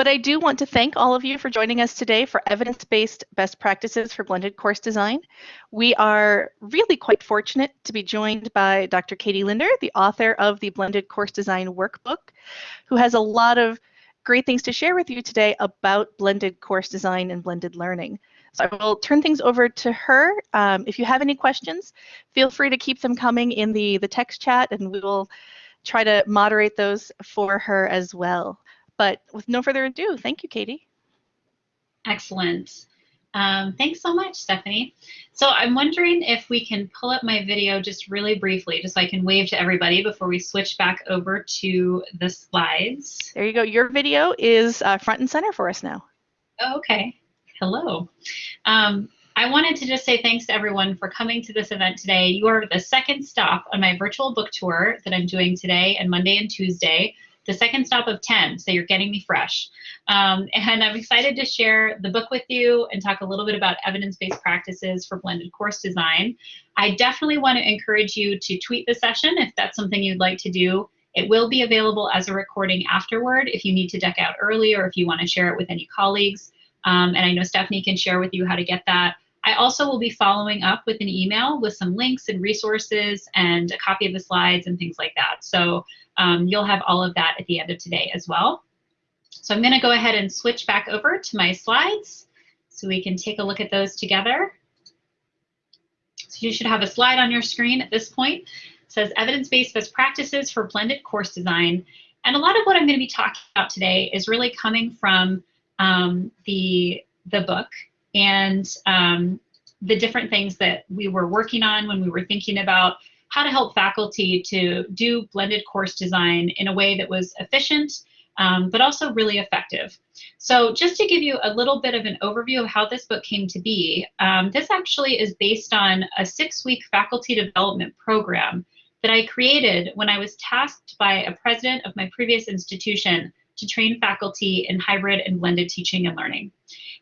But I do want to thank all of you for joining us today for evidence-based best practices for blended course design. We are really quite fortunate to be joined by Dr. Katie Linder, the author of the Blended Course Design Workbook, who has a lot of great things to share with you today about blended course design and blended learning. So I will turn things over to her. Um, if you have any questions, feel free to keep them coming in the, the text chat and we will try to moderate those for her as well. But with no further ado, thank you, Katie. Excellent. Um, thanks so much, Stephanie. So I'm wondering if we can pull up my video just really briefly, just so I can wave to everybody before we switch back over to the slides. There you go. Your video is uh, front and center for us now. Oh, okay. Hello. Um, I wanted to just say thanks to everyone for coming to this event today. You are the second stop on my virtual book tour that I'm doing today and Monday and Tuesday the second stop of 10, so you're getting me fresh. Um, and I'm excited to share the book with you and talk a little bit about evidence-based practices for blended course design. I definitely want to encourage you to tweet the session if that's something you'd like to do. It will be available as a recording afterward if you need to deck out early or if you want to share it with any colleagues. Um, and I know Stephanie can share with you how to get that. I also will be following up with an email with some links and resources and a copy of the slides and things like that. So um, you'll have all of that at the end of today as well. So I'm going to go ahead and switch back over to my slides so we can take a look at those together. So you should have a slide on your screen at this point. It says evidence-based best practices for blended course design. And a lot of what I'm going to be talking about today is really coming from um, the, the book and um, the different things that we were working on when we were thinking about how to help faculty to do blended course design in a way that was efficient, um, but also really effective. So just to give you a little bit of an overview of how this book came to be, um, this actually is based on a six-week faculty development program that I created when I was tasked by a president of my previous institution to train faculty in hybrid and blended teaching and learning.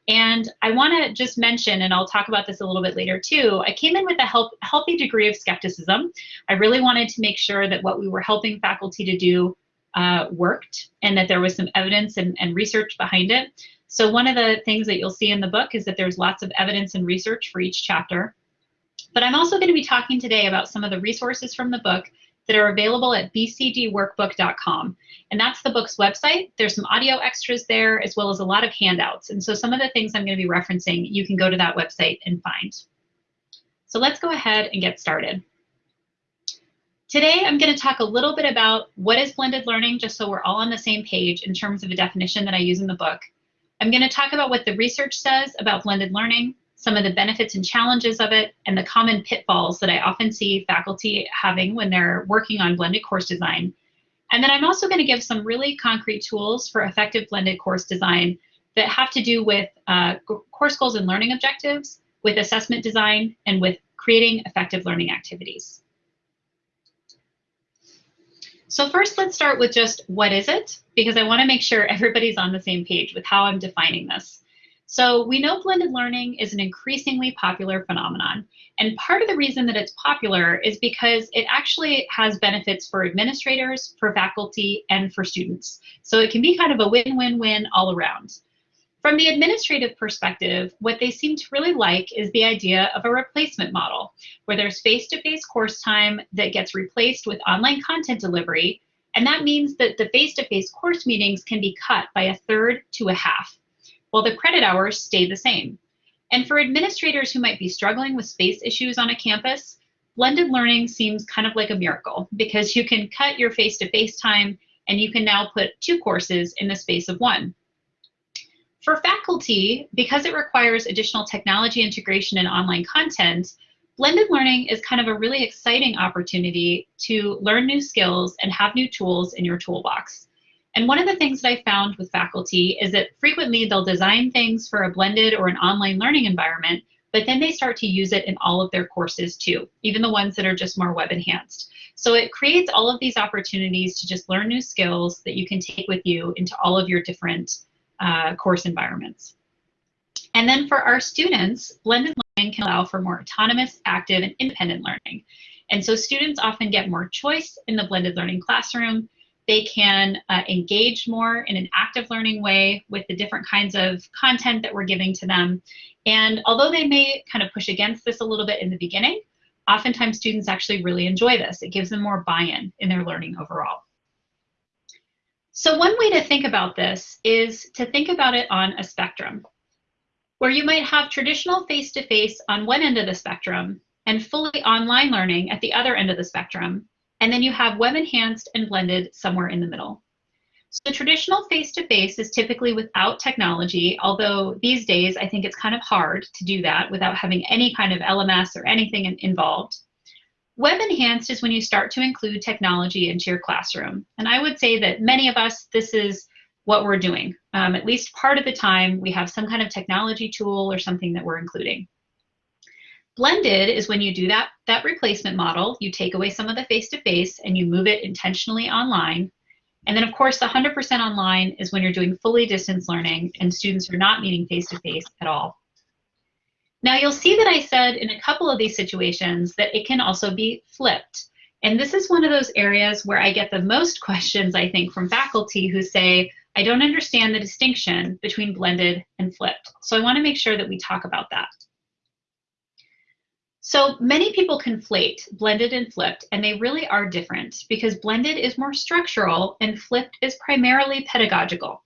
And I want to just mention, and I'll talk about this a little bit later too, I came in with a help, healthy degree of skepticism. I really wanted to make sure that what we were helping faculty to do uh, worked and that there was some evidence and, and research behind it. So one of the things that you'll see in the book is that there's lots of evidence and research for each chapter. But I'm also going to be talking today about some of the resources from the book that are available at bcdworkbook.com. And that's the book's website. There's some audio extras there as well as a lot of handouts. And so some of the things I'm going to be referencing, you can go to that website and find. So let's go ahead and get started. Today, I'm going to talk a little bit about what is blended learning, just so we're all on the same page in terms of a definition that I use in the book. I'm going to talk about what the research says about blended learning, some of the benefits and challenges of it, and the common pitfalls that I often see faculty having when they're working on blended course design. And then I'm also going to give some really concrete tools for effective blended course design that have to do with uh, course goals and learning objectives, with assessment design, and with creating effective learning activities. So first, let's start with just what is it? Because I want to make sure everybody's on the same page with how I'm defining this. So we know blended learning is an increasingly popular phenomenon. And part of the reason that it's popular is because it actually has benefits for administrators, for faculty, and for students. So it can be kind of a win-win-win all around. From the administrative perspective, what they seem to really like is the idea of a replacement model, where there's face-to-face -face course time that gets replaced with online content delivery, and that means that the face-to-face -face course meetings can be cut by a third to a half while the credit hours stay the same. And for administrators who might be struggling with space issues on a campus, blended learning seems kind of like a miracle because you can cut your face-to-face -face time and you can now put two courses in the space of one. For faculty, because it requires additional technology integration and online content, blended learning is kind of a really exciting opportunity to learn new skills and have new tools in your toolbox. And one of the things that I found with faculty is that frequently they'll design things for a blended or an online learning environment, but then they start to use it in all of their courses too, even the ones that are just more web enhanced. So it creates all of these opportunities to just learn new skills that you can take with you into all of your different uh, course environments. And then for our students, blended learning can allow for more autonomous, active, and independent learning. And so students often get more choice in the blended learning classroom They can uh, engage more in an active learning way with the different kinds of content that we're giving to them. And although they may kind of push against this a little bit in the beginning, oftentimes students actually really enjoy this. It gives them more buy-in in their learning overall. So one way to think about this is to think about it on a spectrum, where you might have traditional face-to-face -face on one end of the spectrum and fully online learning at the other end of the spectrum, and then you have web enhanced and blended somewhere in the middle. So traditional face-to-face -face is typically without technology, although these days I think it's kind of hard to do that without having any kind of LMS or anything involved. Web enhanced is when you start to include technology into your classroom. And I would say that many of us, this is what we're doing. Um, at least part of the time, we have some kind of technology tool or something that we're including. Blended is when you do that, that replacement model, you take away some of the face-to-face -face and you move it intentionally online. And then of course, the 100% online is when you're doing fully distance learning and students are not meeting face-to-face -face at all. Now you'll see that I said in a couple of these situations that it can also be flipped. And this is one of those areas where I get the most questions, I think, from faculty who say, I don't understand the distinction between blended and flipped. So I wanna make sure that we talk about that. So many people conflate blended and flipped, and they really are different because blended is more structural and flipped is primarily pedagogical.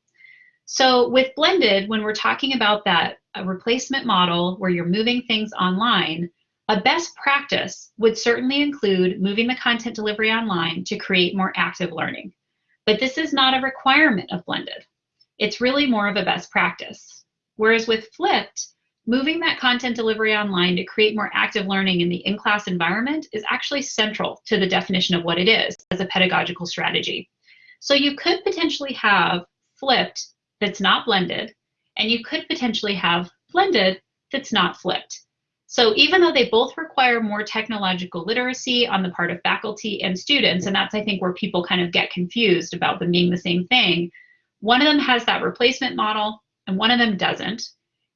So with blended, when we're talking about that replacement model where you're moving things online, a best practice would certainly include moving the content delivery online to create more active learning. But this is not a requirement of blended. It's really more of a best practice. Whereas with flipped, moving that content delivery online to create more active learning in the in-class environment is actually central to the definition of what it is as a pedagogical strategy. So you could potentially have flipped that's not blended, and you could potentially have blended that's not flipped. So even though they both require more technological literacy on the part of faculty and students, and that's I think where people kind of get confused about them being the same thing, one of them has that replacement model and one of them doesn't.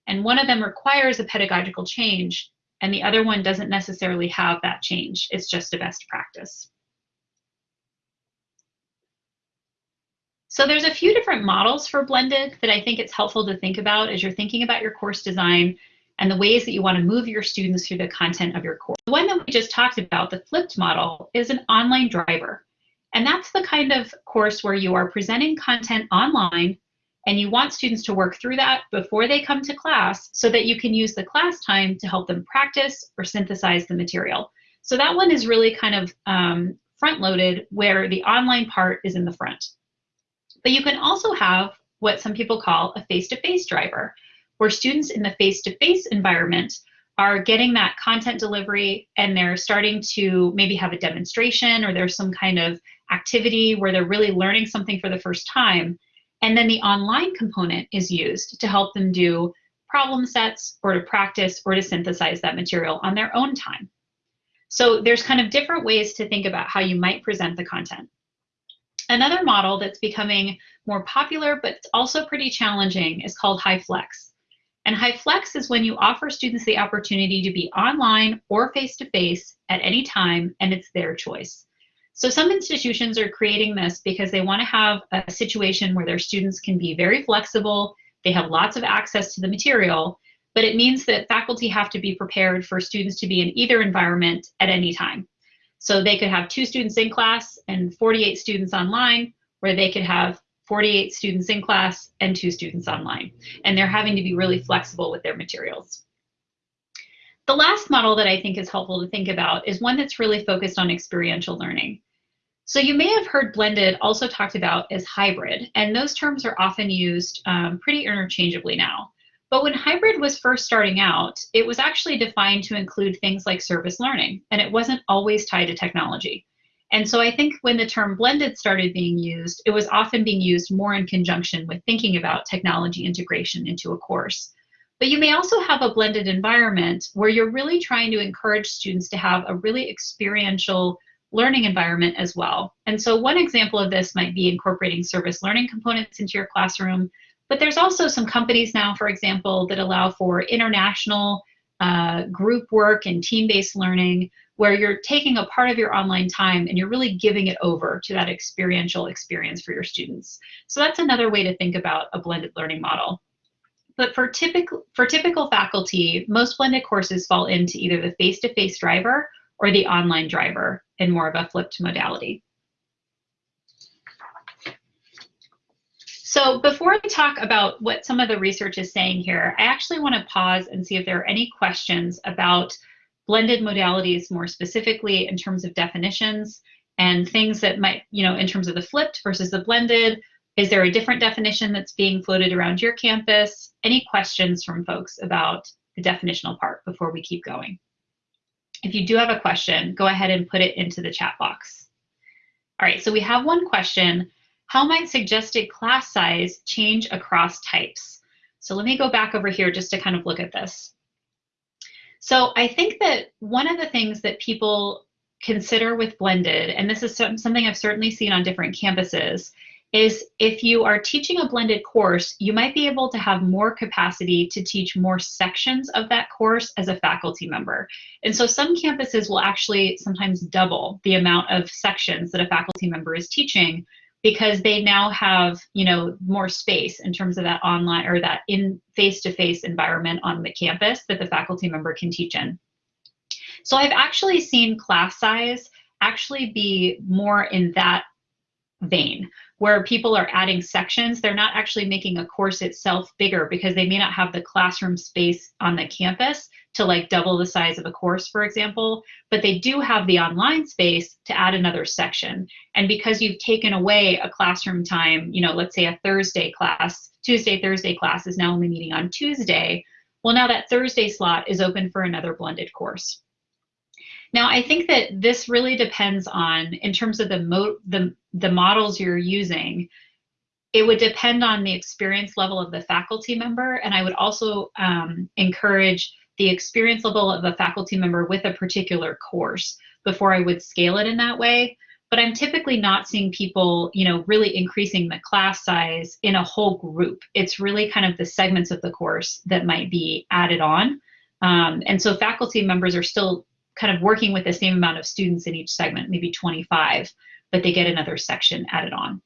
And one of them requires a pedagogical change, and the other one doesn't necessarily have that change. It's just a best practice. So there's a few different models for blended that I think it's helpful to think about as you're thinking about your course design and the ways that you want to move your students through the content of your course. The one that we just talked about, the flipped model, is an online driver. And that's the kind of course where you are presenting content online and you want students to work through that before they come to class so that you can use the class time to help them practice or synthesize the material. So that one is really kind of um, front loaded where the online part is in the front. But you can also have what some people call a face-to-face -face driver, where students in the face-to-face -face environment are getting that content delivery and they're starting to maybe have a demonstration or there's some kind of activity where they're really learning something for the first time. And then the online component is used to help them do problem sets or to practice or to synthesize that material on their own time. So there's kind of different ways to think about how you might present the content. Another model that's becoming more popular but also pretty challenging is called HyFlex. And HyFlex is when you offer students the opportunity to be online or face-to-face -face at any time and it's their choice. So some institutions are creating this because they want to have a situation where their students can be very flexible, they have lots of access to the material, but it means that faculty have to be prepared for students to be in either environment at any time. So they could have two students in class and 48 students online, where they could have 48 students in class and two students online. And they're having to be really flexible with their materials. The last model that I think is helpful to think about is one that's really focused on experiential learning. So you may have heard blended also talked about as hybrid, and those terms are often used um, pretty interchangeably now. But when hybrid was first starting out, it was actually defined to include things like service learning, and it wasn't always tied to technology. And so I think when the term blended started being used, it was often being used more in conjunction with thinking about technology integration into a course. But you may also have a blended environment where you're really trying to encourage students to have a really experiential learning environment as well. And so one example of this might be incorporating service learning components into your classroom, but there's also some companies now, for example, that allow for international uh, group work and team-based learning where you're taking a part of your online time and you're really giving it over to that experiential experience for your students. So that's another way to think about a blended learning model. But for typical, for typical faculty, most blended courses fall into either the face-to-face -face driver or the online driver in more of a flipped modality. So before I talk about what some of the research is saying here, I actually want to pause and see if there are any questions about blended modalities more specifically in terms of definitions and things that might, you know, in terms of the flipped versus the blended. Is there a different definition that's being floated around your campus? Any questions from folks about the definitional part before we keep going? If you do have a question, go ahead and put it into the chat box. All right, so we have one question. How might suggested class size change across types? So let me go back over here just to kind of look at this. So I think that one of the things that people consider with blended, and this is something I've certainly seen on different campuses, is if you are teaching a blended course, you might be able to have more capacity to teach more sections of that course as a faculty member. And so some campuses will actually sometimes double the amount of sections that a faculty member is teaching because they now have you know more space in terms of that online or that in face-to-face environment on the campus that the faculty member can teach in. So I've actually seen class size actually be more in that vein where people are adding sections they're not actually making a course itself bigger because they may not have the classroom space on the campus to like double the size of a course, for example, but they do have the online space to add another section. And because you've taken away a classroom time, you know, let's say a Thursday class, Tuesday, Thursday class is now only meeting on Tuesday, well, now that Thursday slot is open for another blended course. Now, I think that this really depends on, in terms of the, mo the, the models you're using, it would depend on the experience level of the faculty member. And I would also um, encourage the experience level of a faculty member with a particular course before I would scale it in that way. But I'm typically not seeing people, you know, really increasing the class size in a whole group. It's really kind of the segments of the course that might be added on. Um, and so faculty members are still kind of working with the same amount of students in each segment, maybe 25, but they get another section added on.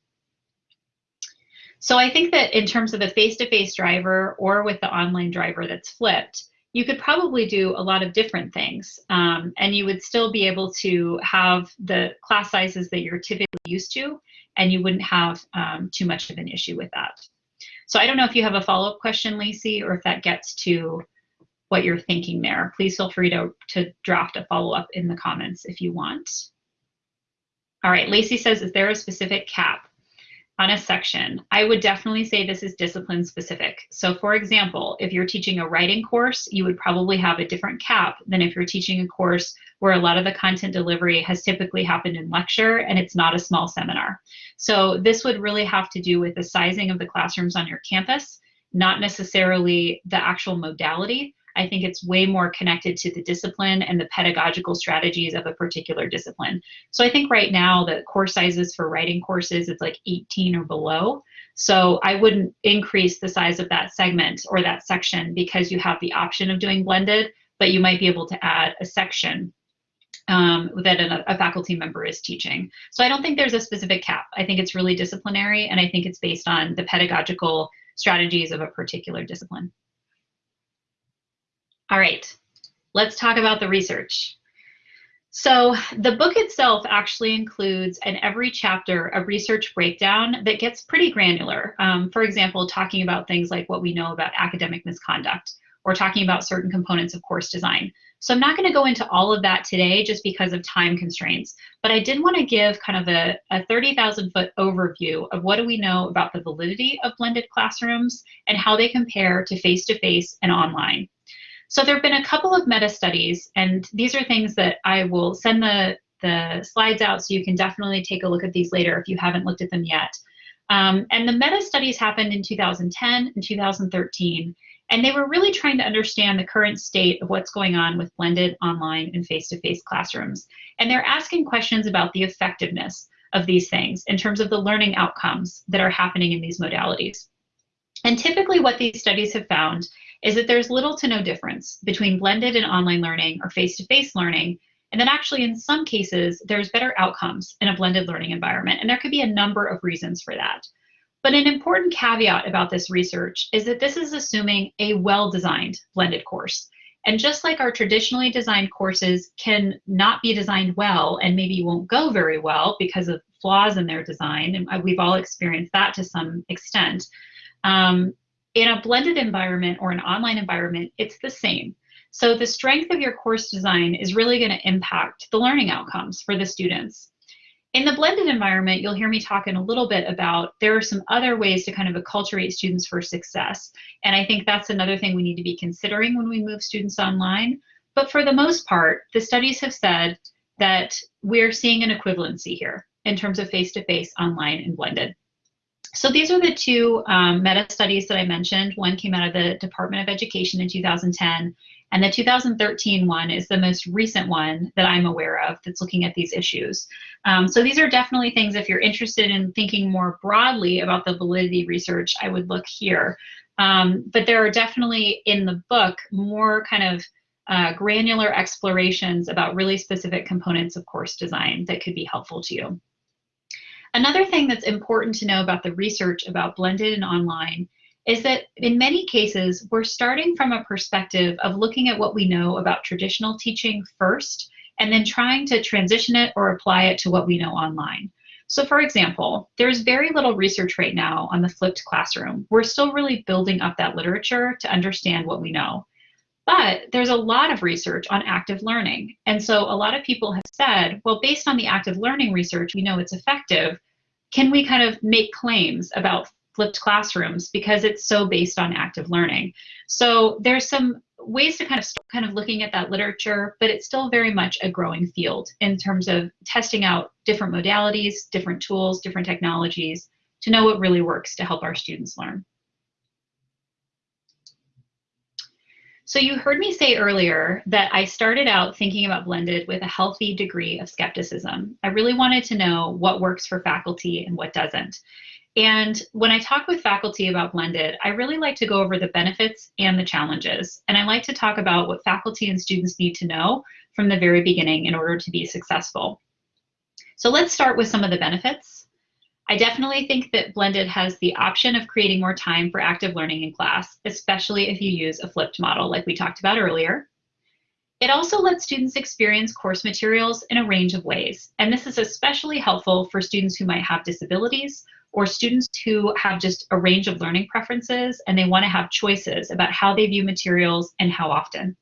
So I think that in terms of the face-to-face -face driver or with the online driver that's flipped, you could probably do a lot of different things um, and you would still be able to have the class sizes that you're typically used to and you wouldn't have um, too much of an issue with that. So I don't know if you have a follow-up question, Lacey, or if that gets to what you're thinking there. Please feel free to, to draft a follow-up in the comments if you want. All right, Lacey says, is there a specific cap? on a section, I would definitely say this is discipline specific. So for example, if you're teaching a writing course, you would probably have a different cap than if you're teaching a course where a lot of the content delivery has typically happened in lecture and it's not a small seminar. So this would really have to do with the sizing of the classrooms on your campus, not necessarily the actual modality, I think it's way more connected to the discipline and the pedagogical strategies of a particular discipline. So I think right now the course sizes for writing courses, it's like 18 or below. So I wouldn't increase the size of that segment or that section because you have the option of doing blended, but you might be able to add a section um, that a, a, faculty member is teaching. So I don't think there's a specific cap. I think it's really disciplinary and I think it's based on the pedagogical strategies of a particular discipline. All right, let's talk about the research. So the book itself actually includes in every chapter a research breakdown that gets pretty granular. Um, for example, talking about things like what we know about academic misconduct or talking about certain components of course design. So I'm not going to go into all of that today just because of time constraints, but I did want to give kind of a, a 30,000 foot overview of what do we know about the validity of blended classrooms and how they compare to face-to-face -face and online. So there have been a couple of meta studies, and these are things that I will send the, the slides out so you can definitely take a look at these later if you haven't looked at them yet. Um, and the meta studies happened in 2010 and 2013, and they were really trying to understand the current state of what's going on with blended online and face-to-face -face classrooms. And they're asking questions about the effectiveness of these things in terms of the learning outcomes that are happening in these modalities. And typically what these studies have found is that there's little to no difference between blended and online learning or face-to-face -face learning And then actually in some cases, there's better outcomes in a blended learning environment. And there could be a number of reasons for that. But an important caveat about this research is that this is assuming a well-designed blended course. And just like our traditionally designed courses can not be designed well and maybe won't go very well because of flaws in their design, and we've all experienced that to some extent, um, in a blended environment or an online environment, it's the same. So the strength of your course design is really going to impact the learning outcomes for the students. In the blended environment, you'll hear me talking a little bit about there are some other ways to kind of acculturate students for success. And I think that's another thing we need to be considering when we move students online. But for the most part, the studies have said that we're seeing an equivalency here in terms of face-to-face, -face, online, and blended. So these are the two um, meta studies that I mentioned. One came out of the Department of Education in 2010, and the 2013 one is the most recent one that I'm aware of that's looking at these issues. Um, so these are definitely things, if you're interested in thinking more broadly about the validity research, I would look here. Um, but there are definitely in the book more kind of uh, granular explorations about really specific components of course design that could be helpful to you. Another thing that's important to know about the research about blended and online is that in many cases, we're starting from a perspective of looking at what we know about traditional teaching first, and then trying to transition it or apply it to what we know online. So for example, there's very little research right now on the flipped classroom. We're still really building up that literature to understand what we know. But there's a lot of research on active learning. And so a lot of people have said, well, based on the active learning research, we know it's effective. Can we kind of make claims about flipped classrooms because it's so based on active learning. So there's some ways to kind of kind of looking at that literature, but it's still very much a growing field in terms of testing out different modalities, different tools, different technologies to know what really works to help our students learn. So you heard me say earlier that I started out thinking about blended with a healthy degree of skepticism. I really wanted to know what works for faculty and what doesn't. And when I talk with faculty about blended, I really like to go over the benefits and the challenges. And I like to talk about what faculty and students need to know from the very beginning in order to be successful. So let's start with some of the benefits. I definitely think that blended has the option of creating more time for active learning in class, especially if you use a flipped model like we talked about earlier. It also lets students experience course materials in a range of ways, and this is especially helpful for students who might have disabilities or students who have just a range of learning preferences and they want to have choices about how they view materials and how often.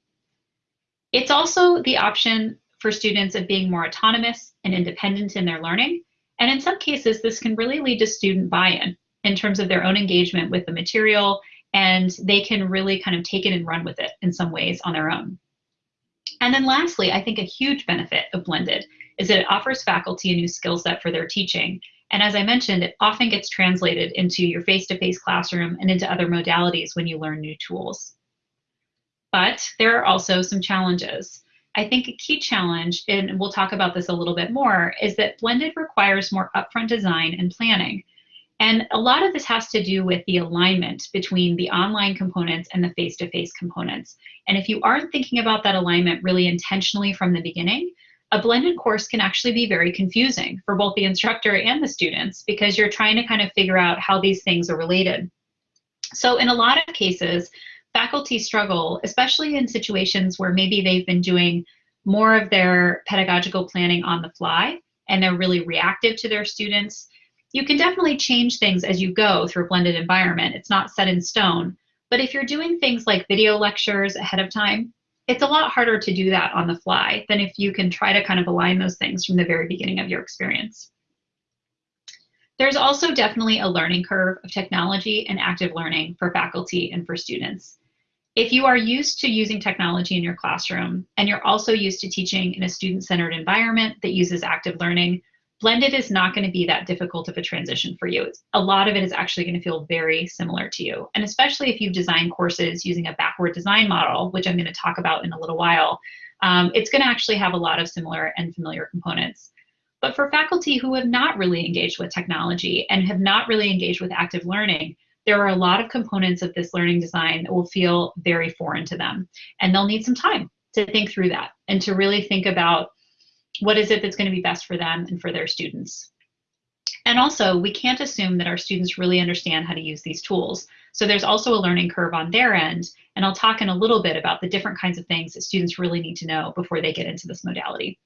It's also the option for students of being more autonomous and independent in their learning. And in some cases, this can really lead to student buy-in in terms of their own engagement with the material and they can really kind of take it and run with it in some ways on their own. And then lastly, I think a huge benefit of Blended is that it offers faculty a new skill set for their teaching and as I mentioned, it often gets translated into your face-to-face -face classroom and into other modalities when you learn new tools. But there are also some challenges. I think a key challenge, and we'll talk about this a little bit more, is that blended requires more upfront design and planning. And a lot of this has to do with the alignment between the online components and the face-to-face -face components. And if you aren't thinking about that alignment really intentionally from the beginning, a blended course can actually be very confusing for both the instructor and the students because you're trying to kind of figure out how these things are related. So in a lot of cases, faculty struggle, especially in situations where maybe they've been doing more of their pedagogical planning on the fly and they're really reactive to their students. You can definitely change things as you go through a blended environment. It's not set in stone. But if you're doing things like video lectures ahead of time, it's a lot harder to do that on the fly than if you can try to kind of align those things from the very beginning of your experience. There's also definitely a learning curve of technology and active learning for faculty and for students. If you are used to using technology in your classroom and you're also used to teaching in a student-centered environment that uses active learning, blended is not going to be that difficult of a transition for you. A lot of it is actually going to feel very similar to you. And especially if you've designed courses using a backward design model, which I'm going to talk about in a little while, um, it's going to actually have a lot of similar and familiar components. But for faculty who have not really engaged with technology and have not really engaged with active learning, there are a lot of components of this learning design that will feel very foreign to them. And they'll need some time to think through that and to really think about What is it that's going to be best for them and for their students? And also, we can't assume that our students really understand how to use these tools. So there's also a learning curve on their end, and I'll talk in a little bit about the different kinds of things that students really need to know before they get into this modality.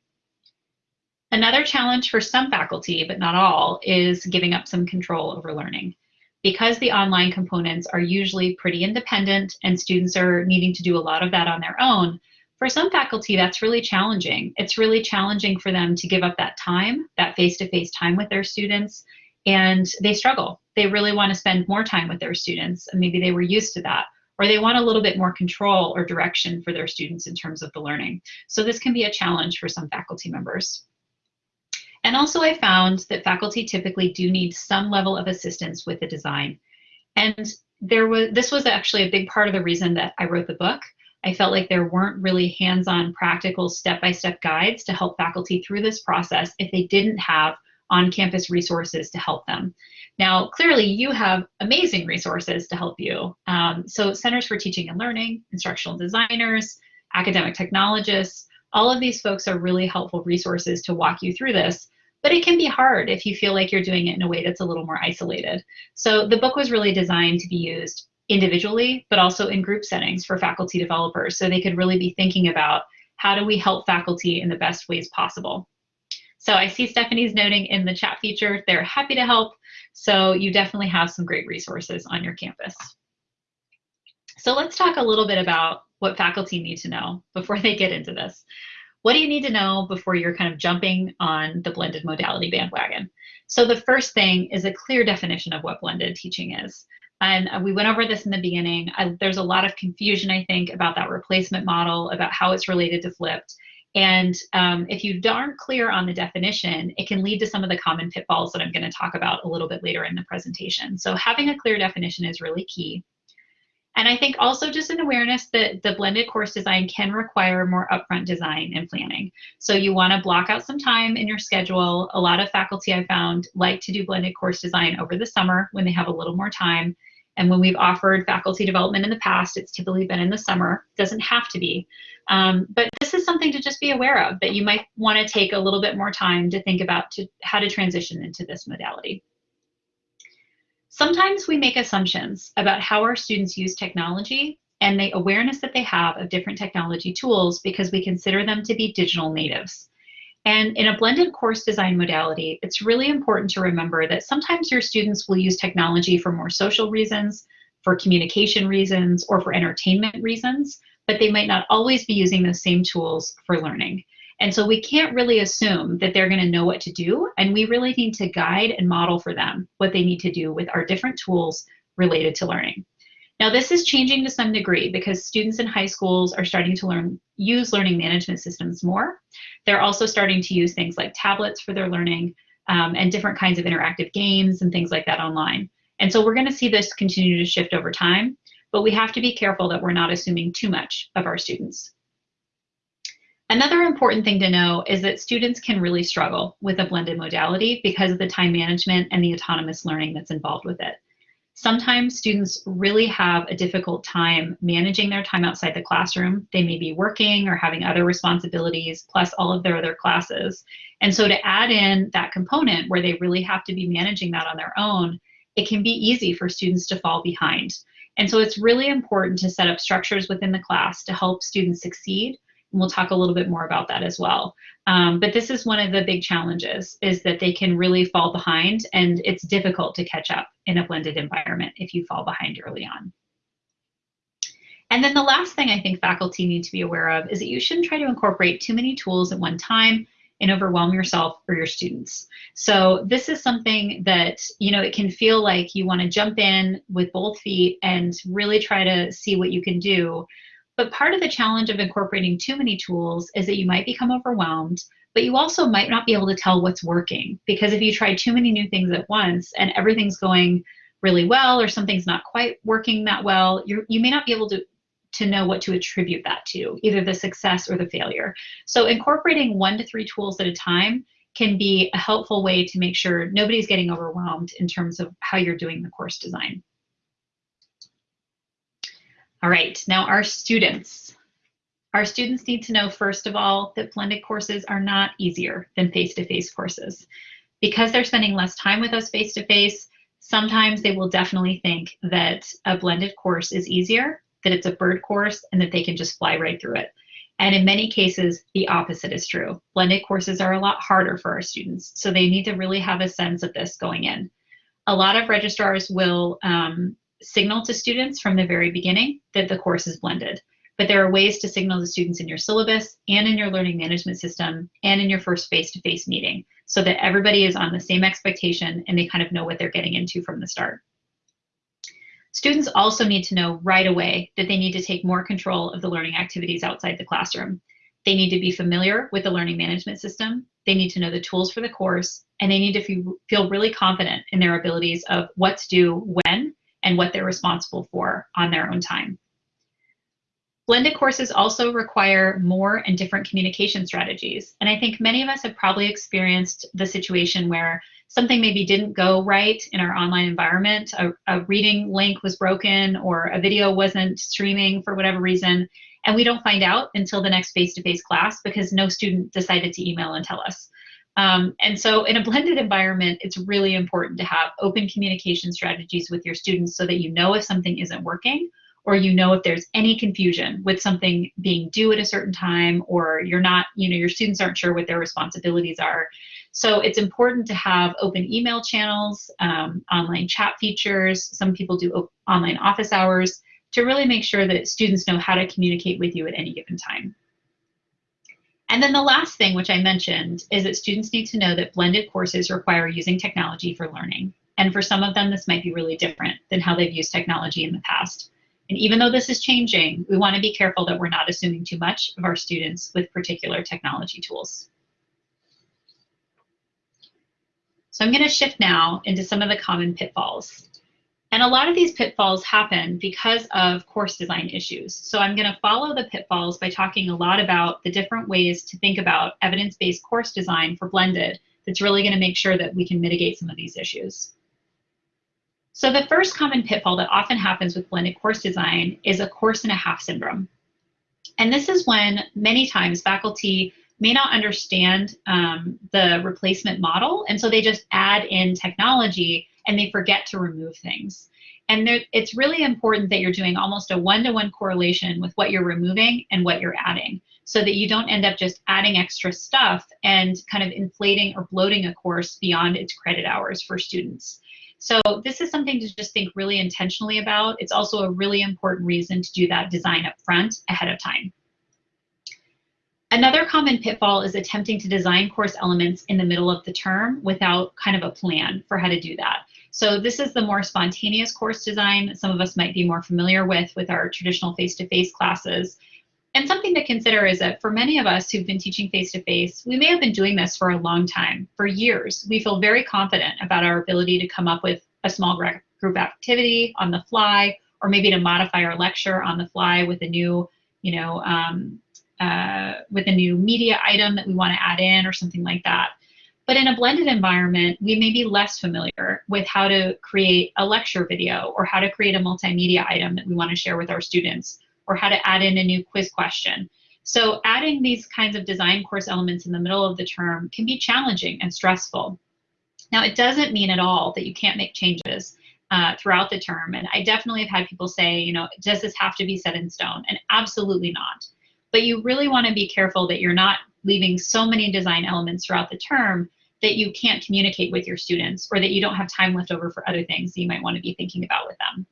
Another challenge for some faculty, but not all, is giving up some control over learning. Because the online components are usually pretty independent and students are needing to do a lot of that on their own, for some faculty, that's really challenging. It's really challenging for them to give up that time, that face-to-face -face time with their students, and they struggle. They really want to spend more time with their students, and maybe they were used to that, or they want a little bit more control or direction for their students in terms of the learning. So this can be a challenge for some faculty members. And also I found that faculty typically do need some level of assistance with the design. And there was this was actually a big part of the reason that I wrote the book. I felt like there weren't really hands-on practical step-by-step -step guides to help faculty through this process if they didn't have on-campus resources to help them. Now, clearly you have amazing resources to help you. Um, so Centers for Teaching and Learning, instructional designers, academic technologists, all of these folks are really helpful resources to walk you through this but it can be hard if you feel like you're doing it in a way that's a little more isolated. So the book was really designed to be used individually, but also in group settings for faculty developers. So they could really be thinking about how do we help faculty in the best ways possible. So I see Stephanie's noting in the chat feature, they're happy to help. So you definitely have some great resources on your campus. So let's talk a little bit about what faculty need to know before they get into this what do you need to know before you're kind of jumping on the blended modality bandwagon? So the first thing is a clear definition of what blended teaching is. And uh, we went over this in the beginning. I, there's a lot of confusion, I think, about that replacement model, about how it's related to flipped. And um, if you aren't clear on the definition, it can lead to some of the common pitfalls that I'm going to talk about a little bit later in the presentation. So having a clear definition is really key. And I think also just an awareness that the blended course design can require more upfront design and planning. So you want to block out some time in your schedule. A lot of faculty I found like to do blended course design over the summer when they have a little more time. And when we've offered faculty development in the past, it's typically been in the summer. Doesn't have to be. Um, but this is something to just be aware of, that you might want to take a little bit more time to think about to, how to transition into this modality. Sometimes we make assumptions about how our students use technology and the awareness that they have of different technology tools because we consider them to be digital natives. And in a blended course design modality, it's really important to remember that sometimes your students will use technology for more social reasons, for communication reasons, or for entertainment reasons, but they might not always be using those same tools for learning. And so we can't really assume that they're going to know what to do. And we really need to guide and model for them what they need to do with our different tools related to learning. Now, this is changing to some degree because students in high schools are starting to learn use learning management systems more. They're also starting to use things like tablets for their learning um, and different kinds of interactive games and things like that online. And so we're going to see this continue to shift over time, but we have to be careful that we're not assuming too much of our students. Another important thing to know is that students can really struggle with a blended modality because of the time management and the autonomous learning that's involved with it. Sometimes students really have a difficult time managing their time outside the classroom. They may be working or having other responsibilities, plus all of their other classes. And so to add in that component where they really have to be managing that on their own, it can be easy for students to fall behind. And so it's really important to set up structures within the class to help students succeed we'll talk a little bit more about that as well. Um, but this is one of the big challenges is that they can really fall behind and it's difficult to catch up in a blended environment if you fall behind early on. And then the last thing I think faculty need to be aware of is that you shouldn't try to incorporate too many tools at one time and overwhelm yourself or your students. So this is something that, you know, it can feel like you want to jump in with both feet and really try to see what you can do. But part of the challenge of incorporating too many tools is that you might become overwhelmed, but you also might not be able to tell what's working. Because if you try too many new things at once and everything's going really well or something's not quite working that well, you you may not be able to to know what to attribute that to, either the success or the failure. So incorporating one to three tools at a time can be a helpful way to make sure nobody's getting overwhelmed in terms of how you're doing the course design. All right, now our students. Our students need to know, first of all, that blended courses are not easier than face-to-face -face courses. Because they're spending less time with us face-to-face, -face, sometimes they will definitely think that a blended course is easier, that it's a bird course, and that they can just fly right through it. And in many cases, the opposite is true. Blended courses are a lot harder for our students, so they need to really have a sense of this going in. A lot of registrars will um, signal to students from the very beginning that the course is blended. But there are ways to signal to students in your syllabus and in your learning management system and in your first face-to-face -face meeting so that everybody is on the same expectation and they kind of know what they're getting into from the start. Students also need to know right away that they need to take more control of the learning activities outside the classroom. They need to be familiar with the learning management system. They need to know the tools for the course, and they need to feel really confident in their abilities of what to do when and what they're responsible for on their own time. Blended courses also require more and different communication strategies. And I think many of us have probably experienced the situation where something maybe didn't go right in our online environment, a, a reading link was broken or a video wasn't streaming for whatever reason, and we don't find out until the next face-to-face -face class because no student decided to email and tell us. Um, and so in a blended environment, it's really important to have open communication strategies with your students so that you know if something isn't working or you know if there's any confusion with something being due at a certain time or you're not, you know, your students aren't sure what their responsibilities are. So it's important to have open email channels, um, online chat features. Some people do online office hours to really make sure that students know how to communicate with you at any given time. And then the last thing, which I mentioned, is that students need to know that blended courses require using technology for learning. And for some of them, this might be really different than how they've used technology in the past. And even though this is changing, we want to be careful that we're not assuming too much of our students with particular technology tools. So I'm going to shift now into some of the common pitfalls. And a lot of these pitfalls happen because of course design issues. So I'm going to follow the pitfalls by talking a lot about the different ways to think about evidence-based course design for blended that's really going to make sure that we can mitigate some of these issues. So the first common pitfall that often happens with blended course design is a course and a half syndrome. And this is when many times faculty may not understand um, the replacement model, and so they just add in technology and they forget to remove things. And there, it's really important that you're doing almost a one-to-one -one correlation with what you're removing and what you're adding so that you don't end up just adding extra stuff and kind of inflating or bloating a course beyond its credit hours for students. So this is something to just think really intentionally about. It's also a really important reason to do that design up front ahead of time. Another common pitfall is attempting to design course elements in the middle of the term without kind of a plan for how to do that. So this is the more spontaneous course design some of us might be more familiar with with our traditional face-to-face -face classes. And something to consider is that for many of us who've been teaching face-to-face, -face, we may have been doing this for a long time, for years. We feel very confident about our ability to come up with a small group activity on the fly, or maybe to modify our lecture on the fly with a new, you know, um, uh, with a new media item that we want to add in or something like that. But in a blended environment, we may be less familiar with how to create a lecture video or how to create a multimedia item that we want to share with our students or how to add in a new quiz question. So adding these kinds of design course elements in the middle of the term can be challenging and stressful. Now, it doesn't mean at all that you can't make changes uh, throughout the term. And I definitely have had people say, you know, does this have to be set in stone? And absolutely not. But you really want to be careful that you're not leaving so many design elements throughout the term that you can't communicate with your students or that you don't have time left over for other things that you might want to be thinking about with them.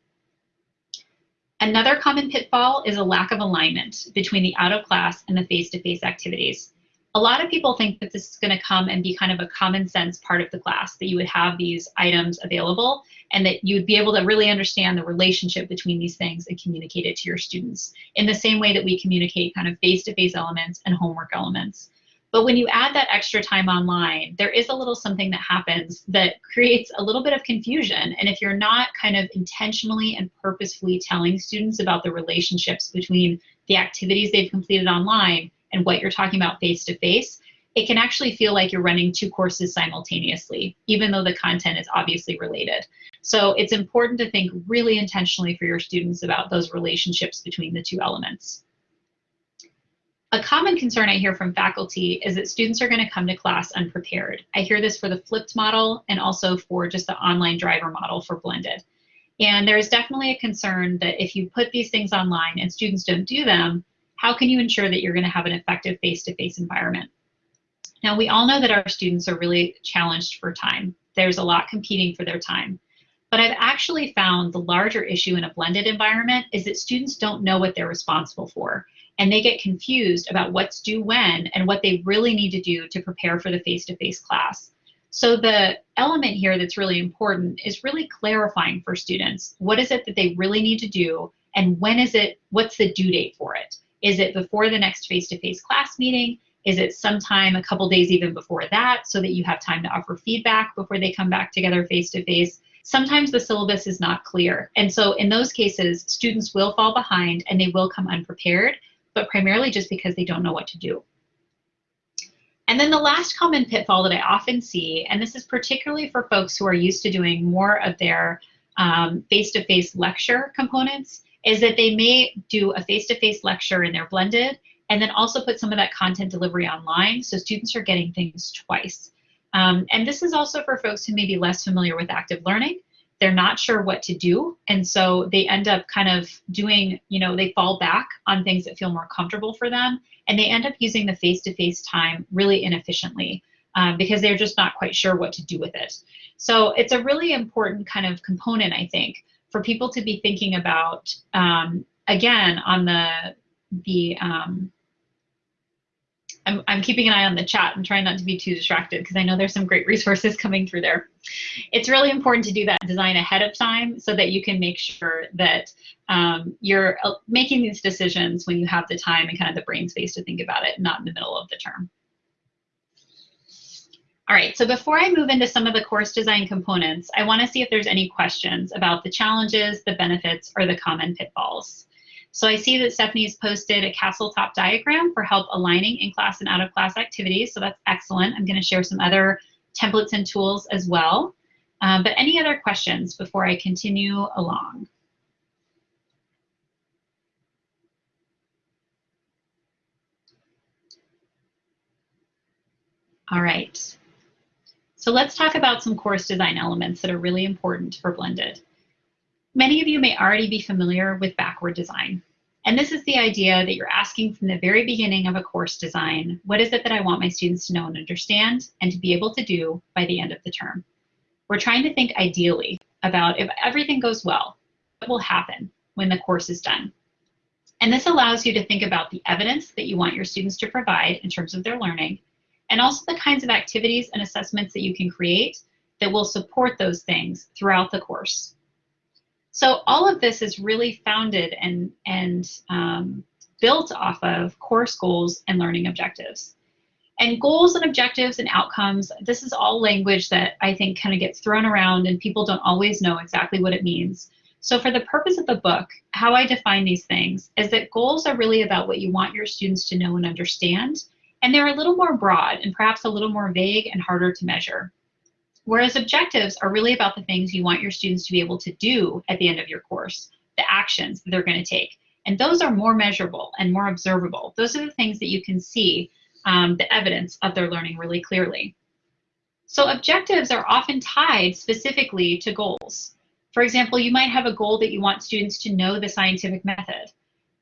Another common pitfall is a lack of alignment between the out of class and the face-to-face -face activities. A lot of people think that this is going to come and be kind of a common sense part of the class, that you would have these items available and that you would be able to really understand the relationship between these things and communicate it to your students in the same way that we communicate kind of face-to-face -face elements and homework elements. But when you add that extra time online, there is a little something that happens that creates a little bit of confusion. And if you're not kind of intentionally and purposefully telling students about the relationships between the activities they've completed online and what you're talking about face to face, it can actually feel like you're running two courses simultaneously, even though the content is obviously related. So it's important to think really intentionally for your students about those relationships between the two elements. A common concern I hear from faculty is that students are going to come to class unprepared. I hear this for the flipped model and also for just the online driver model for blended. And there is definitely a concern that if you put these things online and students don't do them, how can you ensure that you're going to have an effective face-to-face -face environment? Now, we all know that our students are really challenged for time. There's a lot competing for their time. But I've actually found the larger issue in a blended environment is that students don't know what they're responsible for and they get confused about what's due when and what they really need to do to prepare for the face-to-face -face class. So the element here that's really important is really clarifying for students, what is it that they really need to do and when is it, what's the due date for it? Is it before the next face-to-face -face class meeting? Is it sometime a couple days even before that so that you have time to offer feedback before they come back together face-to-face? -face? Sometimes the syllabus is not clear. And so in those cases, students will fall behind and they will come unprepared but primarily just because they don't know what to do. And then the last common pitfall that I often see, and this is particularly for folks who are used to doing more of their um, face-to-face -face lecture components, is that they may do a face-to-face -face lecture in their blended and then also put some of that content delivery online so students are getting things twice. Um, and this is also for folks who may be less familiar with active learning they're not sure what to do. And so they end up kind of doing, you know, they fall back on things that feel more comfortable for them. And they end up using the face-to-face -face time really inefficiently um, because they're just not quite sure what to do with it. So it's a really important kind of component, I think, for people to be thinking about, um, again, on the, the um, I'm, I'm keeping an eye on the chat and trying not to be too distracted because I know there's some great resources coming through there. It's really important to do that design ahead of time so that you can make sure that um, you're uh, making these decisions when you have the time and kind of the brain space to think about it, not in the middle of the term. All right, so before I move into some of the course design components, I wanna see if there's any questions about the challenges, the benefits, or the common pitfalls. So I see that Stephanie's posted a castle top diagram for help aligning in-class and out-of-class activities, so that's excellent. I'm gonna share some other templates and tools as well. Um, but any other questions before I continue along? All right. So let's talk about some course design elements that are really important for blended. Many of you may already be familiar with backward design. And this is the idea that you're asking from the very beginning of a course design, what is it that I want my students to know and understand and to be able to do by the end of the term? We're trying to think ideally about if everything goes well, what will happen when the course is done? And this allows you to think about the evidence that you want your students to provide in terms of their learning, and also the kinds of activities and assessments that you can create that will support those things throughout the course. So all of this is really founded and, and um, built off of course goals and learning objectives. And goals and objectives and outcomes, this is all language that I think kind of gets thrown around and people don't always know exactly what it means. So for the purpose of the book, how I define these things is that goals are really about what you want your students to know and understand, and they're a little more broad and perhaps a little more vague and harder to measure. Whereas objectives are really about the things you want your students to be able to do at the end of your course, the actions that they're going to take. And those are more measurable and more observable. Those are the things that you can see um, the evidence of their learning really clearly. So objectives are often tied specifically to goals. For example, you might have a goal that you want students to know the scientific method,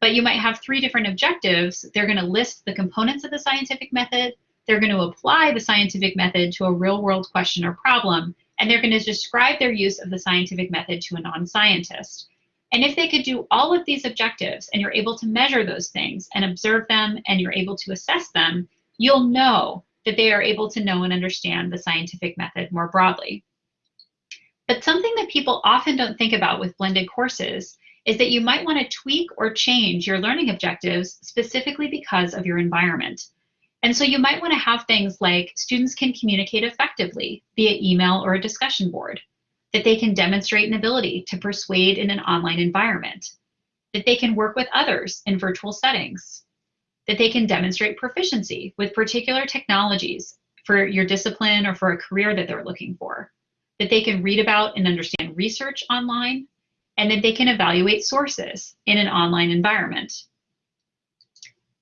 but you might have three different objectives. They're going to list the components of the scientific method, they're going to apply the scientific method to a real world question or problem, and they're going to describe their use of the scientific method to a non-scientist. And if they could do all of these objectives and you're able to measure those things and observe them and you're able to assess them, you'll know that they are able to know and understand the scientific method more broadly. But something that people often don't think about with blended courses is that you might want to tweak or change your learning objectives specifically because of your environment. And so you might want to have things like students can communicate effectively via email or a discussion board, that they can demonstrate an ability to persuade in an online environment, that they can work with others in virtual settings, that they can demonstrate proficiency with particular technologies for your discipline or for a career that they're looking for, that they can read about and understand research online, and that they can evaluate sources in an online environment.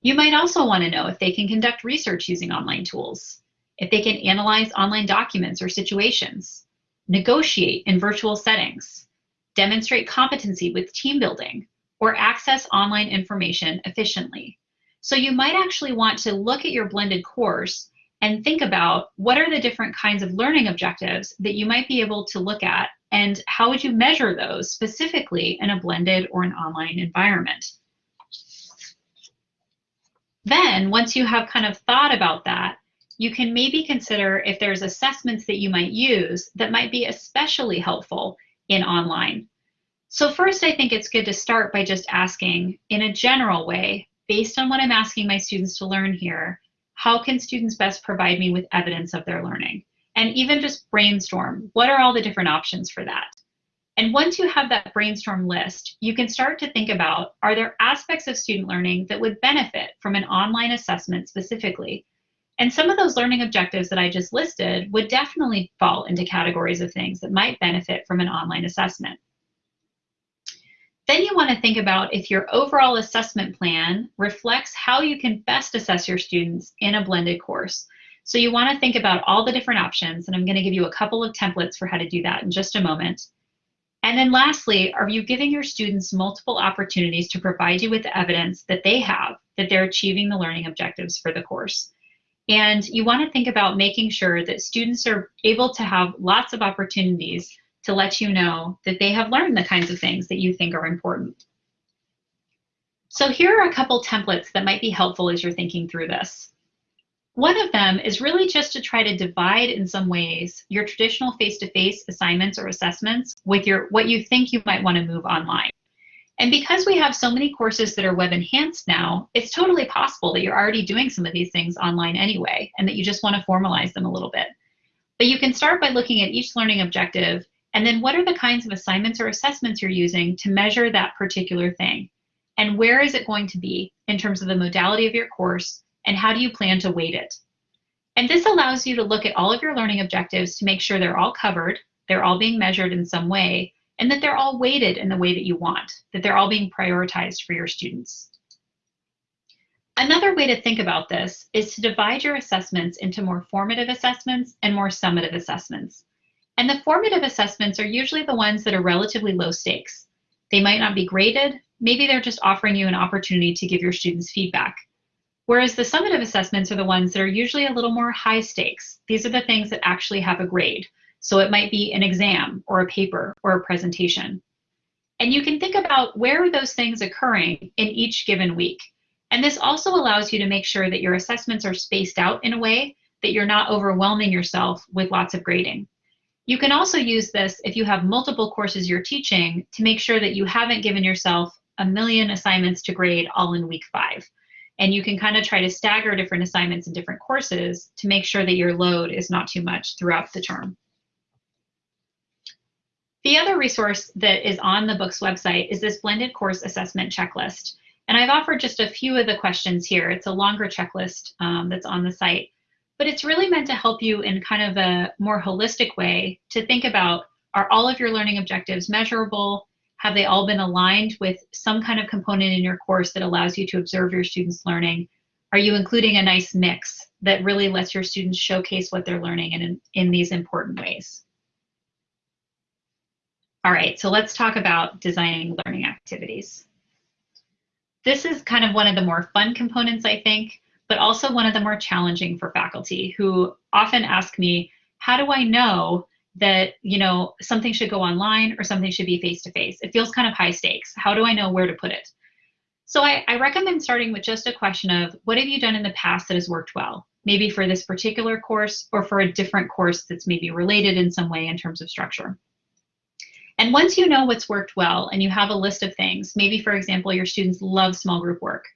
You might also want to know if they can conduct research using online tools, if they can analyze online documents or situations, negotiate in virtual settings, demonstrate competency with team building, or access online information efficiently. So you might actually want to look at your blended course and think about what are the different kinds of learning objectives that you might be able to look at and how would you measure those specifically in a blended or an online environment. Then once you have kind of thought about that, you can maybe consider if there's assessments that you might use that might be especially helpful in online. So first, I think it's good to start by just asking in a general way, based on what I'm asking my students to learn here, how can students best provide me with evidence of their learning? And even just brainstorm, what are all the different options for that? And once you have that brainstorm list, you can start to think about, are there aspects of student learning that would benefit from an online assessment specifically? And some of those learning objectives that I just listed would definitely fall into categories of things that might benefit from an online assessment. Then you want to think about if your overall assessment plan reflects how you can best assess your students in a blended course. So you want to think about all the different options, and I'm going to give you a couple of templates for how to do that in just a moment. And then lastly, are you giving your students multiple opportunities to provide you with evidence that they have that they're achieving the learning objectives for the course? And you want to think about making sure that students are able to have lots of opportunities to let you know that they have learned the kinds of things that you think are important. So here are a couple templates that might be helpful as you're thinking through this. One of them is really just to try to divide in some ways your traditional face-to-face -face assignments or assessments with your what you think you might want to move online. And because we have so many courses that are web enhanced now, it's totally possible that you're already doing some of these things online anyway, and that you just want to formalize them a little bit. But you can start by looking at each learning objective and then what are the kinds of assignments or assessments you're using to measure that particular thing? And where is it going to be in terms of the modality of your course and how do you plan to weight it? And this allows you to look at all of your learning objectives to make sure they're all covered, they're all being measured in some way, and that they're all weighted in the way that you want, that they're all being prioritized for your students. Another way to think about this is to divide your assessments into more formative assessments and more summative assessments. And the formative assessments are usually the ones that are relatively low stakes. They might not be graded, maybe they're just offering you an opportunity to give your students feedback. Whereas the summative assessments are the ones that are usually a little more high stakes. These are the things that actually have a grade. So it might be an exam or a paper or a presentation. And you can think about where are those things are occurring in each given week. And this also allows you to make sure that your assessments are spaced out in a way that you're not overwhelming yourself with lots of grading. You can also use this if you have multiple courses you're teaching to make sure that you haven't given yourself a million assignments to grade all in week five. And you can kind of try to stagger different assignments in different courses to make sure that your load is not too much throughout the term. The other resource that is on the book's website is this blended course assessment checklist. And I've offered just a few of the questions here. It's a longer checklist um, that's on the site but it's really meant to help you in kind of a more holistic way to think about are all of your learning objectives measurable? Have they all been aligned with some kind of component in your course that allows you to observe your students' learning? Are you including a nice mix that really lets your students showcase what they're learning in, in these important ways? All right, so let's talk about designing learning activities. This is kind of one of the more fun components, I think but also one of the more challenging for faculty who often ask me, how do I know that you know something should go online or something should be face to face? It feels kind of high stakes. How do I know where to put it? So I, I recommend starting with just a question of what have you done in the past that has worked well? Maybe for this particular course or for a different course that's maybe related in some way in terms of structure. And once you know what's worked well and you have a list of things, maybe for example, your students love small group work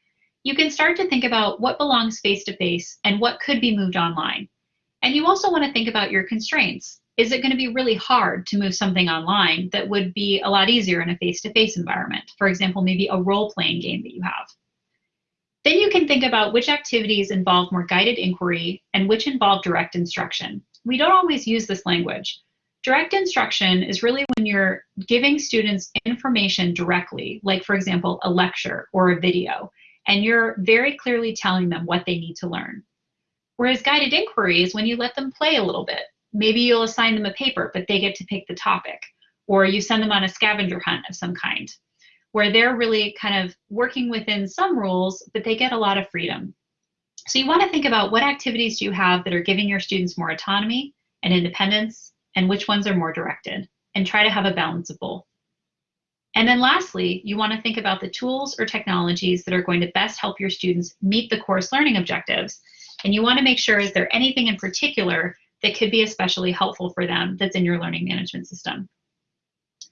you can start to think about what belongs face to face and what could be moved online. And you also want to think about your constraints. Is it going to be really hard to move something online that would be a lot easier in a face to face environment? For example, maybe a role playing game that you have. Then you can think about which activities involve more guided inquiry and which involve direct instruction. We don't always use this language. Direct instruction is really when you're giving students information directly, like for example, a lecture or a video, and you're very clearly telling them what they need to learn. Whereas guided inquiry is when you let them play a little bit. Maybe you'll assign them a paper, but they get to pick the topic, or you send them on a scavenger hunt of some kind, where they're really kind of working within some rules, but they get a lot of freedom. So you want to think about what activities do you have that are giving your students more autonomy and independence, and which ones are more directed, and try to have a balance of both. And then lastly, you want to think about the tools or technologies that are going to best help your students meet the course learning objectives. And you want to make sure, is there anything in particular that could be especially helpful for them that's in your learning management system?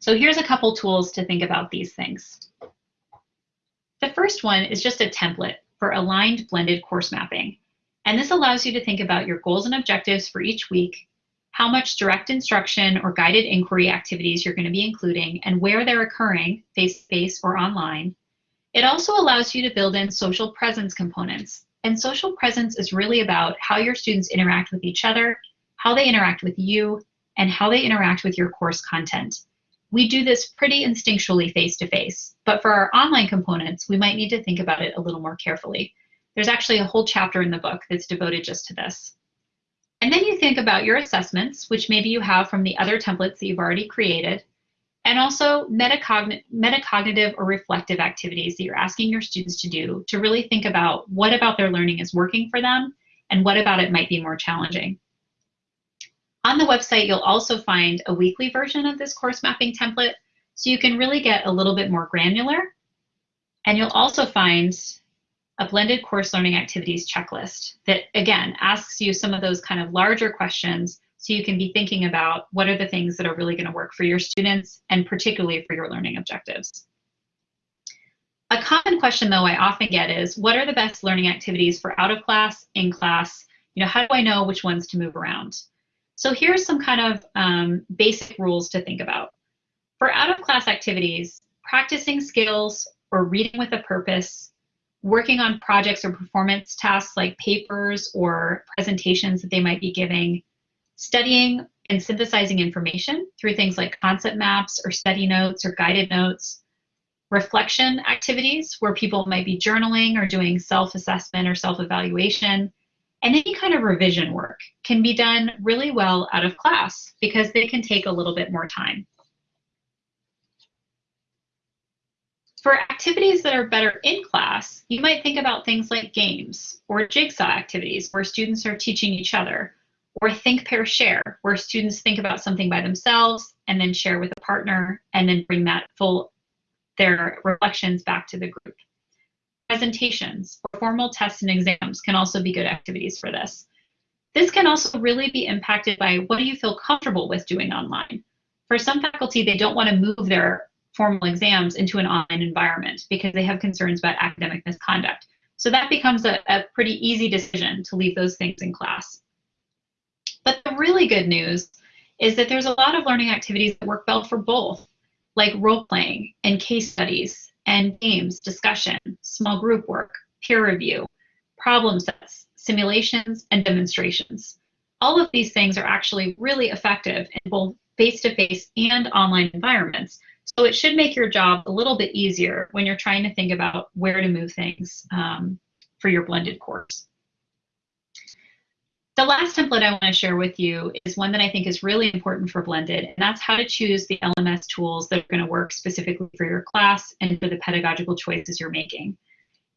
So here's a couple tools to think about these things. The first one is just a template for aligned blended course mapping. And this allows you to think about your goals and objectives for each week how much direct instruction or guided inquiry activities you're going to be including and where they're occurring, face-to-face or online. It also allows you to build in social presence components. And social presence is really about how your students interact with each other, how they interact with you, and how they interact with your course content. We do this pretty instinctually face-to-face, -face, but for our online components, we might need to think about it a little more carefully. There's actually a whole chapter in the book that's devoted just to this. And then you think about your assessments, which maybe you have from the other templates that you've already created, and also metacogn metacognitive or reflective activities that you're asking your students to do to really think about what about their learning is working for them and what about it might be more challenging. On the website, you'll also find a weekly version of this course mapping template, so you can really get a little bit more granular. And you'll also find a blended course learning activities checklist that, again, asks you some of those kind of larger questions so you can be thinking about what are the things that are really going to work for your students and particularly for your learning objectives. A common question, though, I often get is, what are the best learning activities for out of class, in class? You know, how do I know which ones to move around? So here's some kind of um, basic rules to think about. For out of class activities, practicing skills or reading with a purpose working on projects or performance tasks like papers or presentations that they might be giving, studying and synthesizing information through things like concept maps or study notes or guided notes, reflection activities where people might be journaling or doing self-assessment or self-evaluation, and any kind of revision work can be done really well out of class because they can take a little bit more time. For activities that are better in class, you might think about things like games or jigsaw activities where students are teaching each other, or think, pair, share, where students think about something by themselves and then share with a partner and then bring that full, their reflections back to the group. Presentations or formal tests and exams can also be good activities for this. This can also really be impacted by what do you feel comfortable with doing online. For some faculty, they don't want to move their formal exams into an online environment because they have concerns about academic misconduct. So that becomes a, a pretty easy decision to leave those things in class. But the really good news is that there's a lot of learning activities that work well for both, like role playing and case studies and games, discussion, small group work, peer review, problem sets, simulations, and demonstrations. All of these things are actually really effective in both face-to-face -face and online environments so it should make your job a little bit easier when you're trying to think about where to move things um, for your blended course. The last template I want to share with you is one that I think is really important for blended, and that's how to choose the LMS tools that are going to work specifically for your class and for the pedagogical choices you're making.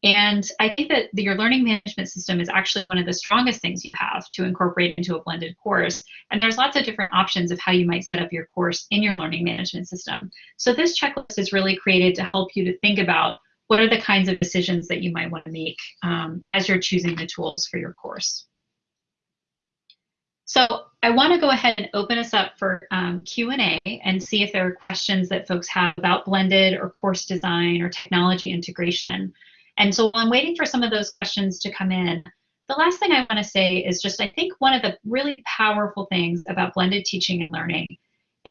And I think that the, your learning management system is actually one of the strongest things you have to incorporate into a blended course. And there's lots of different options of how you might set up your course in your learning management system. So this checklist is really created to help you to think about what are the kinds of decisions that you might want to make um, as you're choosing the tools for your course. So I want to go ahead and open us up for um, Q&A and see if there are questions that folks have about blended or course design or technology integration. And so while I'm waiting for some of those questions to come in, the last thing I want to say is just I think one of the really powerful things about blended teaching and learning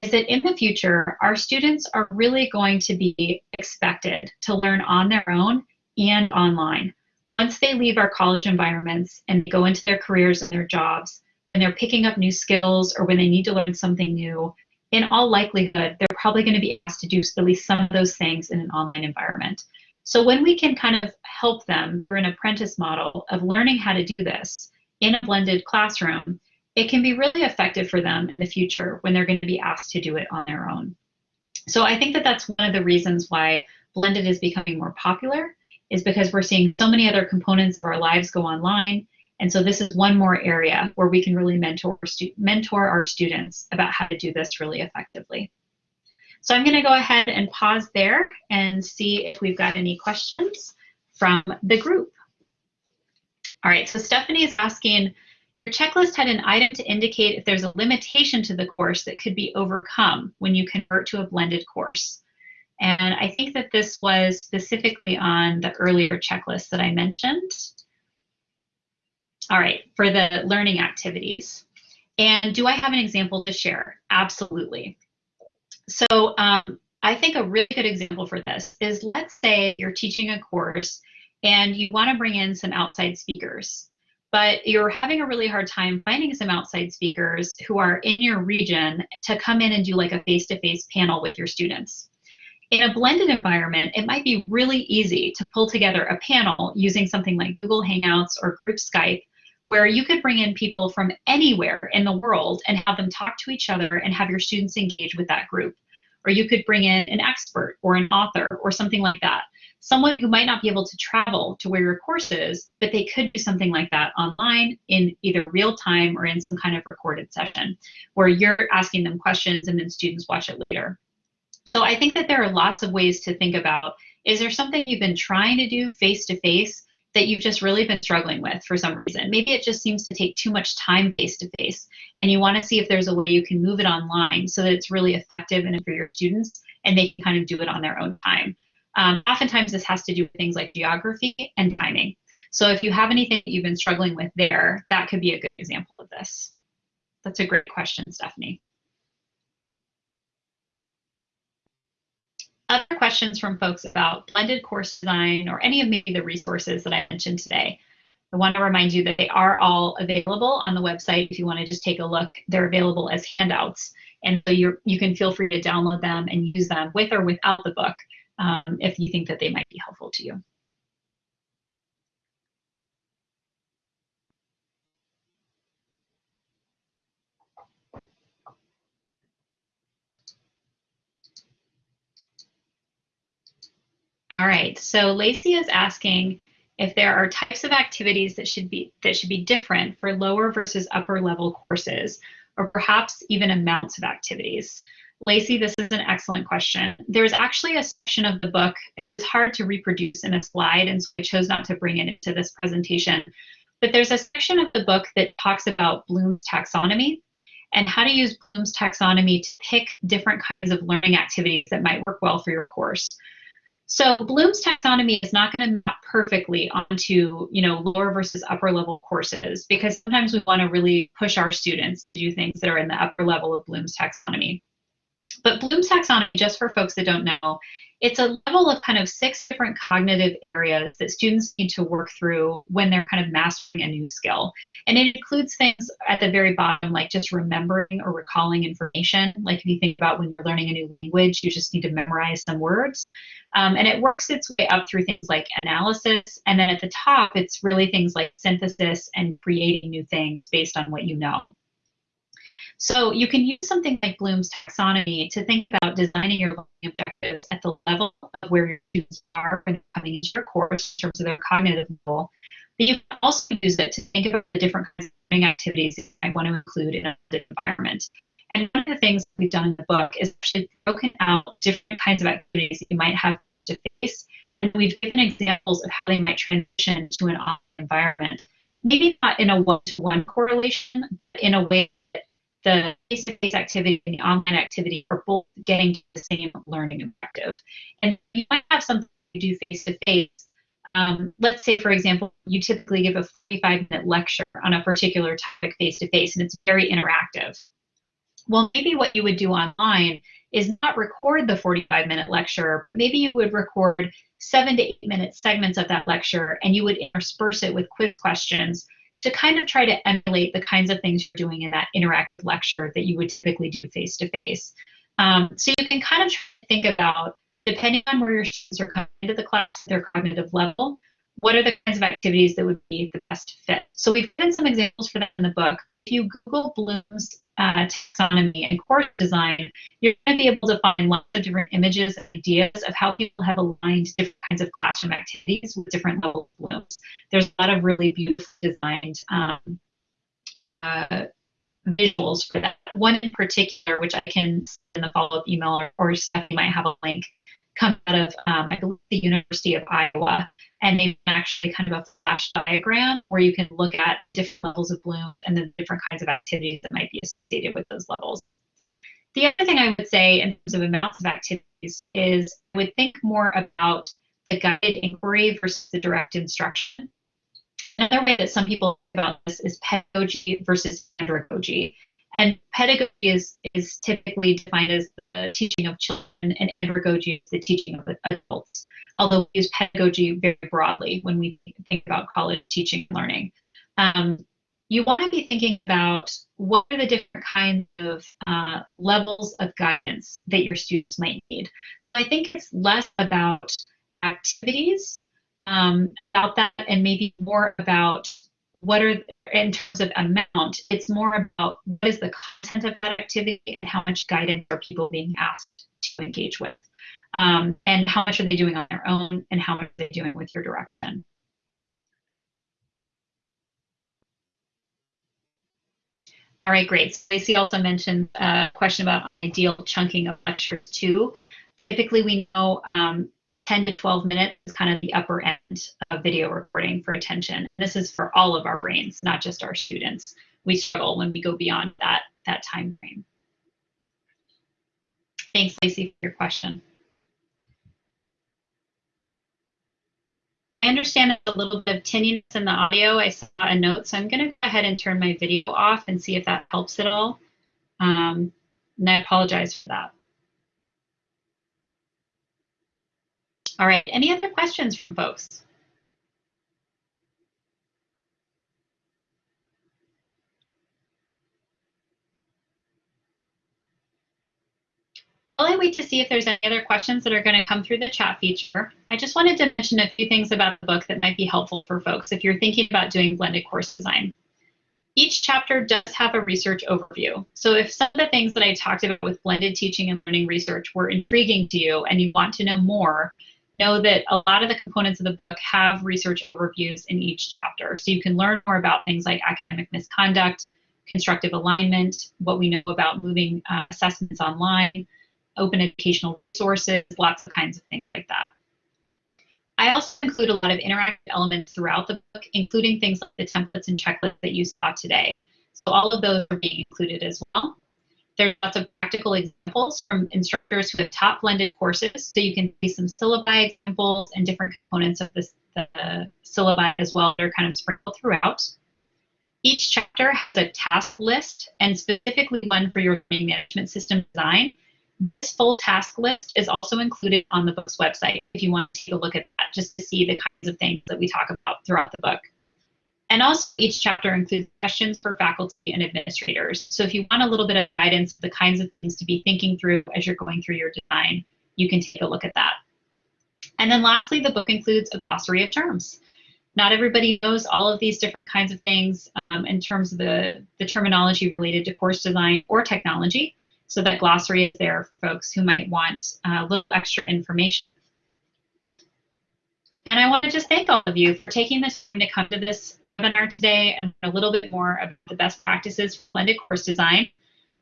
is that in the future, our students are really going to be expected to learn on their own and online. Once they leave our college environments and go into their careers and their jobs, and they're picking up new skills or when they need to learn something new, in all likelihood, they're probably going to be asked to do at least some of those things in an online environment. So when we can kind of help them through an apprentice model of learning how to do this in a blended classroom, it can be really effective for them in the future when they're going to be asked to do it on their own. So I think that that's one of the reasons why blended is becoming more popular is because we're seeing so many other components of our lives go online. And so this is one more area where we can really mentor, mentor our students about how to do this really effectively. So I'm going to go ahead and pause there and see if we've got any questions from the group. All right, so Stephanie is asking, your checklist had an item to indicate if there's a limitation to the course that could be overcome when you convert to a blended course. And I think that this was specifically on the earlier checklist that I mentioned. All right, for the learning activities. And do I have an example to share? Absolutely. So um, I think a really good example for this is let's say you're teaching a course and you want to bring in some outside speakers but you're having a really hard time finding some outside speakers who are in your region to come in and do like a face-to-face panel with your students. In a blended environment, it might be really easy to pull together a panel using something like Google Hangouts or Group Skype, where you could bring in people from anywhere in the world and have them talk to each other and have your students engage with that group. Or you could bring in an expert or an author or something like that someone who might not be able to travel to where your course is, but they could do something like that online in either real time or in some kind of recorded session where you're asking them questions and then students watch it later. So I think that there are lots of ways to think about, is there something you've been trying to do face to face that you've just really been struggling with for some reason? Maybe it just seems to take too much time face to face and you want to see if there's a way you can move it online so that it's really effective and for your students and they can kind of do it on their own time. Um, oftentimes this has to do with things like geography and timing. So if you have anything that you've been struggling with there, that could be a good example of this. That's a great question, Stephanie. Other questions from folks about blended course design or any of maybe the resources that I mentioned today. I want to remind you that they are all available on the website if you want to just take a look. They're available as handouts. And so you you can feel free to download them and use them with or without the book um, if you think that they might be helpful to you. All right, so Lacey is asking if there are types of activities that should be that should be different for lower versus upper level courses, or perhaps even amounts of activities. Lacey, this is an excellent question. There's actually a section of the book, it's hard to reproduce in a slide, and so I chose not to bring it into this presentation. But there's a section of the book that talks about Bloom's taxonomy and how to use Bloom's taxonomy to pick different kinds of learning activities that might work well for your course. So Bloom's taxonomy is not going to map perfectly onto, you know, lower versus upper level courses because sometimes we want to really push our students to do things that are in the upper level of Bloom's taxonomy. But Bloom's taxonomy, just for folks that don't know, it's a level of kind of six different cognitive areas that students need to work through when they're kind of mastering a new skill. And it includes things at the very bottom, like just remembering or recalling information. Like if you think about when you're learning a new language, you just need to memorize some words. Um, and it works its way up through things like analysis. And then at the top, it's really things like synthesis and creating new things based on what you know. So you can use something like Bloom's taxonomy to think about designing your learning objectives at the level of where your students are when coming into your course in terms of their cognitive level. But you can also use it to think about the different kinds of learning activities I want to include in a environment. And one of the things we've done in the book is actually broken out different kinds of activities you might have to face. And we've given examples of how they might transition to an online environment. Maybe not in a one-to-one correlation, but in a way the face-to-face activity and the online activity are both getting to the same learning objective. And you might have something you do face-to-face. Um, let's say, for example, you typically give a 45-minute lecture on a particular topic face-to-face, and it's very interactive. Well, maybe what you would do online is not record the 45-minute lecture. Maybe you would record seven to eight minute segments of that lecture, and you would intersperse it with quick questions to kind of try to emulate the kinds of things you're doing in that interactive lecture that you would typically do face to face. So you can kind of think about, depending on where your students are coming into the class, their cognitive level, what are the kinds of activities that would be the best fit? So we've given some examples for that in the book. If you Google Bloom's uh, taxonomy and course design, you're going to be able to find lots of different images and ideas of how people have aligned different kinds of classroom activities with different levels of Blooms. There's a lot of really beautifully designed um, uh, visuals for that. One in particular, which I can send in the follow-up email, or, or Stephanie might have a link, comes out of, um, I believe, the University of Iowa. And they've actually kind of a flash diagram where you can look at different levels of bloom and then different kinds of activities that might be associated with those levels. The other thing I would say in terms of amounts of activities is I would think more about the guided inquiry versus the direct instruction. Another way that some people think about this is pedagogy versus andragogy. And pedagogy is, is typically defined as the teaching of children, and andragogy is the teaching of adults. Although we use pedagogy very broadly when we think about college teaching and learning. Um, you want to be thinking about what are the different kinds of uh, levels of guidance that your students might need. I think it's less about activities um, about that and maybe more about what are in terms of amount it's more about what is the content of that activity and how much guidance are people being asked to engage with? Um, and how much are they doing on their own and how much are they doing with your direction? All right great. So Lacey also mentioned a question about ideal chunking of lectures too. Typically we know um, 10 to 12 minutes is kind of the upper end of video recording for attention. This is for all of our brains, not just our students. We struggle when we go beyond that, that time frame. Thanks, Lacey, for your question. I understand a little bit of tinniness in the audio. I saw a note, so I'm going to go ahead and turn my video off and see if that helps at all. Um, and I apologize for that. All right, any other questions from folks? While I wait to see if there's any other questions that are going to come through the chat feature, I just wanted to mention a few things about the book that might be helpful for folks if you're thinking about doing blended course design. Each chapter does have a research overview. So if some of the things that I talked about with blended teaching and learning research were intriguing to you and you want to know more, know that a lot of the components of the book have research overviews in each chapter. So you can learn more about things like academic misconduct, constructive alignment, what we know about moving uh, assessments online, open educational resources, lots of kinds of things like that. I also include a lot of interactive elements throughout the book, including things like the templates and checklists that you saw today. So all of those are being included as well. There's lots of practical examples from instructors who have taught blended courses, so you can see some syllabi examples and different components of this, the syllabi as well. They're kind of sprinkled throughout. Each chapter has a task list, and specifically one for your learning management system design. This full task list is also included on the book's website if you want to take a look at that, just to see the kinds of things that we talk about throughout the book. And also each chapter includes questions for faculty and administrators. So if you want a little bit of guidance, the kinds of things to be thinking through as you're going through your design, you can take a look at that. And then lastly, the book includes a glossary of terms. Not everybody knows all of these different kinds of things um, in terms of the, the terminology related to course design or technology. So that glossary is there for folks who might want a little extra information. And I want to just thank all of you for taking this time to come to this webinar today and a little bit more about the best practices for blended course design.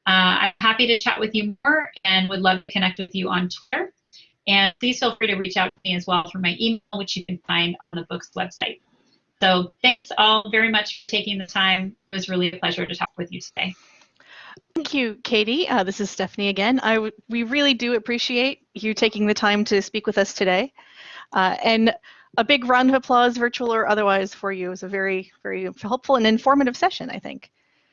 Uh, I'm happy to chat with you more and would love to connect with you on Twitter. And please feel free to reach out to me as well through my email, which you can find on the book's website. So thanks all very much for taking the time. It was really a pleasure to talk with you today. Thank you, Katie. Uh, this is Stephanie again. I we really do appreciate you taking the time to speak with us today. Uh, and a big round of applause, virtual or otherwise, for you. It was a very, very helpful and informative session, I think.